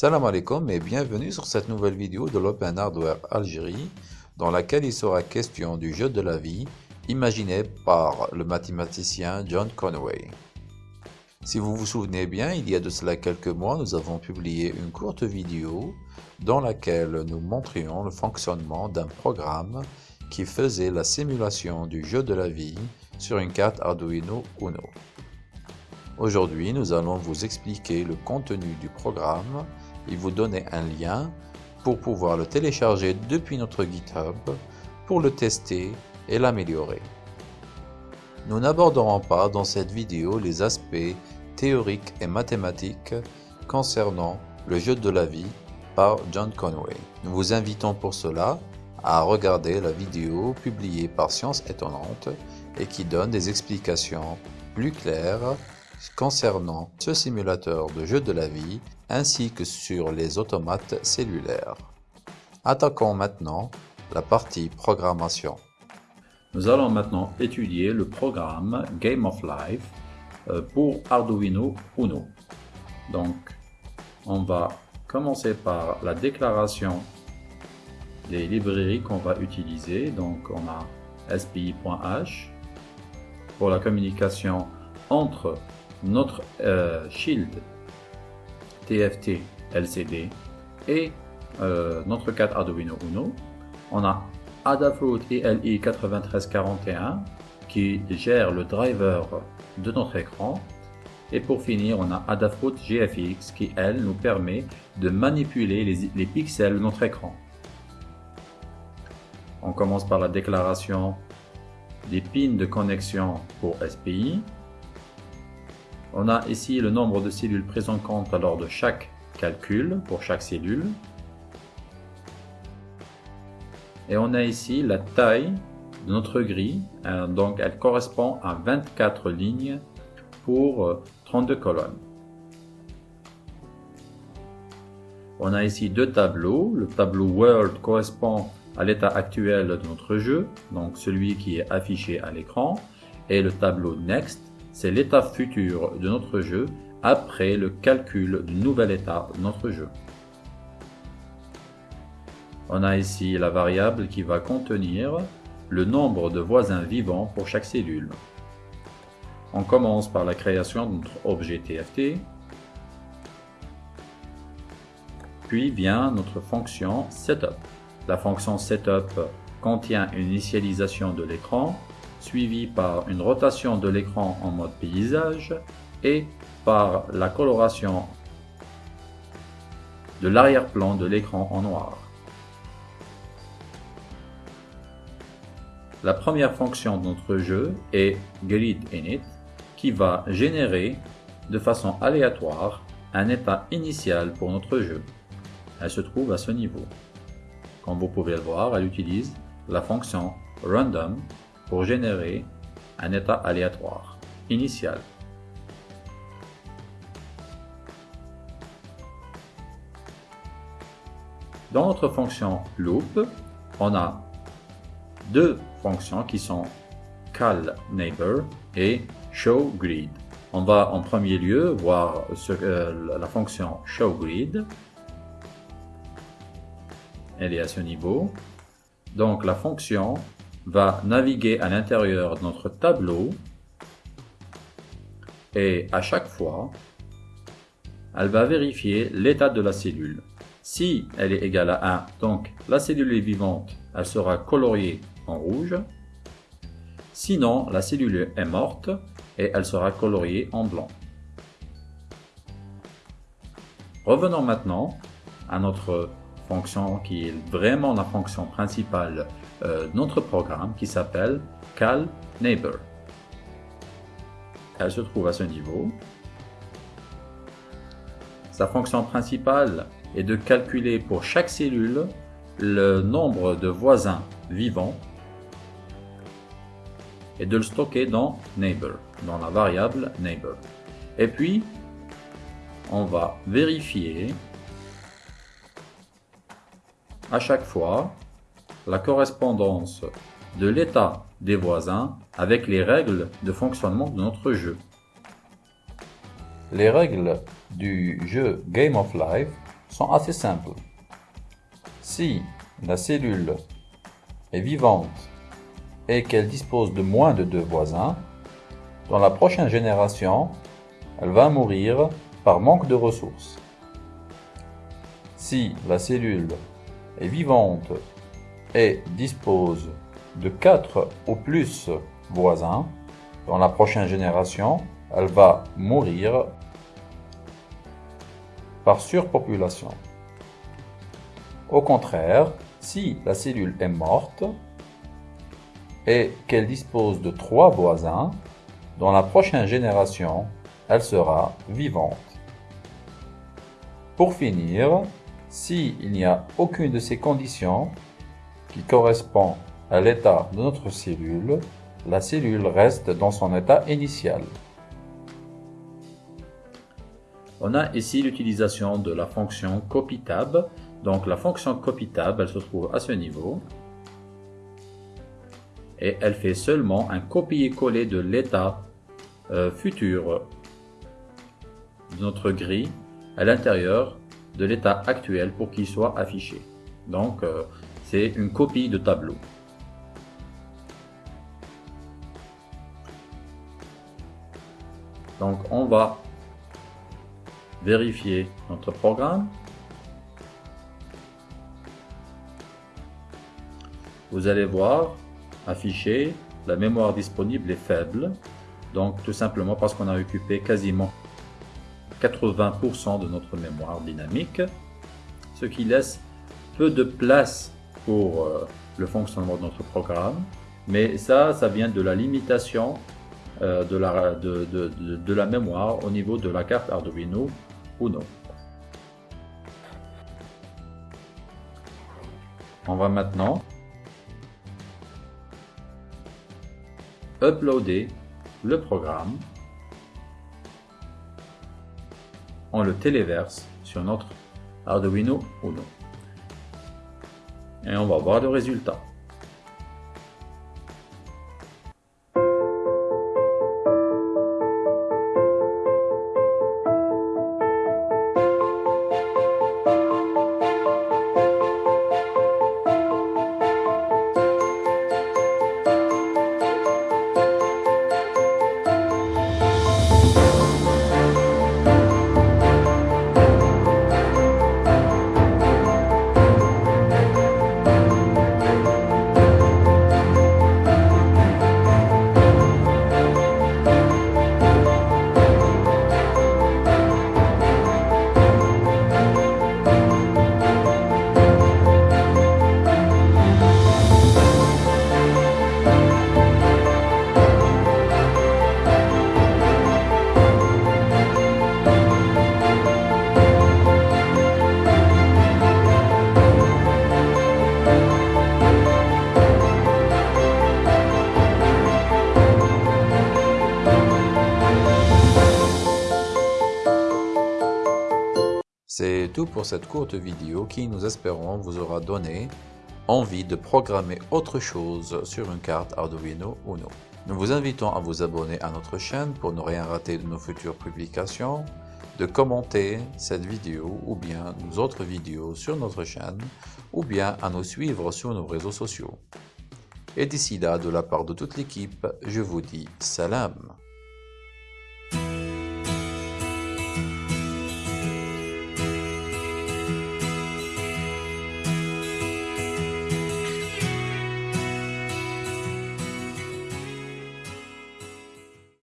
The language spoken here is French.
Salam alaikum et bienvenue sur cette nouvelle vidéo de l'Open Hardware Algérie dans laquelle il sera question du jeu de la vie imaginé par le mathématicien John Conway. Si vous vous souvenez bien, il y a de cela quelques mois, nous avons publié une courte vidéo dans laquelle nous montrions le fonctionnement d'un programme qui faisait la simulation du jeu de la vie sur une carte Arduino Uno. Aujourd'hui, nous allons vous expliquer le contenu du programme et vous donner un lien pour pouvoir le télécharger depuis notre GitHub pour le tester et l'améliorer. Nous n'aborderons pas dans cette vidéo les aspects théoriques et mathématiques concernant le jeu de la vie par John Conway. Nous vous invitons pour cela à regarder la vidéo publiée par Science Étonnante et qui donne des explications plus claires concernant ce simulateur de jeu de la vie ainsi que sur les automates cellulaires. Attaquons maintenant la partie programmation. Nous allons maintenant étudier le programme Game of Life euh, pour Arduino Uno. Donc, on va commencer par la déclaration des librairies qu'on va utiliser. Donc, on a spi.h pour la communication entre notre euh, Shield TFT LCD et euh, notre carte Arduino Uno. On a Adafruit ELI 9341 qui gère le driver de notre écran. Et pour finir, on a Adafruit GFX qui, elle, nous permet de manipuler les pixels de notre écran. On commence par la déclaration des pins de connexion pour SPI. On a ici le nombre de cellules prises en compte lors de chaque calcul pour chaque cellule. Et on a ici la taille de notre grille, euh, donc elle correspond à 24 lignes pour 32 euh, colonnes. On a ici deux tableaux. Le tableau World correspond à l'état actuel de notre jeu, donc celui qui est affiché à l'écran. Et le tableau Next c'est l'état futur de notre jeu après le calcul du nouvel état de notre jeu. On a ici la variable qui va contenir le nombre de voisins vivants pour chaque cellule. On commence par la création de notre objet TFT, puis vient notre fonction setup. La fonction setup contient une initialisation de l'écran suivi par une rotation de l'écran en mode paysage et par la coloration de l'arrière-plan de l'écran en noir. La première fonction de notre jeu est GridInit qui va générer de façon aléatoire un état initial pour notre jeu. Elle se trouve à ce niveau. Comme vous pouvez le voir, elle utilise la fonction random pour générer un état aléatoire initial. Dans notre fonction loop, on a deux fonctions qui sont callNeighbor et showGrid. On va en premier lieu voir euh, la fonction showGrid. Elle est à ce niveau. Donc la fonction va naviguer à l'intérieur de notre tableau et à chaque fois, elle va vérifier l'état de la cellule. Si elle est égale à 1, donc la cellule est vivante, elle sera coloriée en rouge. Sinon, la cellule est morte et elle sera coloriée en blanc. Revenons maintenant à notre fonction qui est vraiment la fonction principale euh, notre programme qui s'appelle Cal Neighbor. Elle se trouve à ce niveau. Sa fonction principale est de calculer pour chaque cellule le nombre de voisins vivants et de le stocker dans neighbor, dans la variable neighbor. Et puis, on va vérifier à chaque fois la correspondance de l'état des voisins avec les règles de fonctionnement de notre jeu. Les règles du jeu Game of Life sont assez simples. Si la cellule est vivante et qu'elle dispose de moins de deux voisins, dans la prochaine génération, elle va mourir par manque de ressources. Si la cellule est vivante et dispose de 4 ou plus voisins, dans la prochaine génération, elle va mourir par surpopulation. Au contraire, si la cellule est morte et qu'elle dispose de trois voisins, dans la prochaine génération, elle sera vivante. Pour finir, s'il n'y a aucune de ces conditions qui correspond à l'état de notre cellule, la cellule reste dans son état initial. On a ici l'utilisation de la fonction copyTab. Donc la fonction copyTab, elle se trouve à ce niveau. Et elle fait seulement un copier-coller de l'état euh, futur de notre grille à l'intérieur de l'état actuel pour qu'il soit affiché. Donc euh, c'est une copie de tableau. Donc on va vérifier notre programme. Vous allez voir afficher la mémoire disponible est faible. Donc tout simplement parce qu'on a occupé quasiment 80% de notre mémoire dynamique, ce qui laisse peu de place pour euh, le fonctionnement de notre programme. Mais ça, ça vient de la limitation euh, de, la, de, la mémoire au niveau de la carte Arduino Uno. On va maintenant uploader le programme. On le téléverse sur notre Arduino Uno. Et on va voir le résultat. C'est tout pour cette courte vidéo qui, nous espérons, vous aura donné envie de programmer autre chose sur une carte Arduino Uno. Nous vous invitons à vous abonner à notre chaîne pour ne rien rater de nos futures publications, de commenter cette vidéo ou bien nos autres vidéos sur notre chaîne ou bien à nous suivre sur nos réseaux sociaux. Et d'ici là, de la part de toute l'équipe, je vous dis salam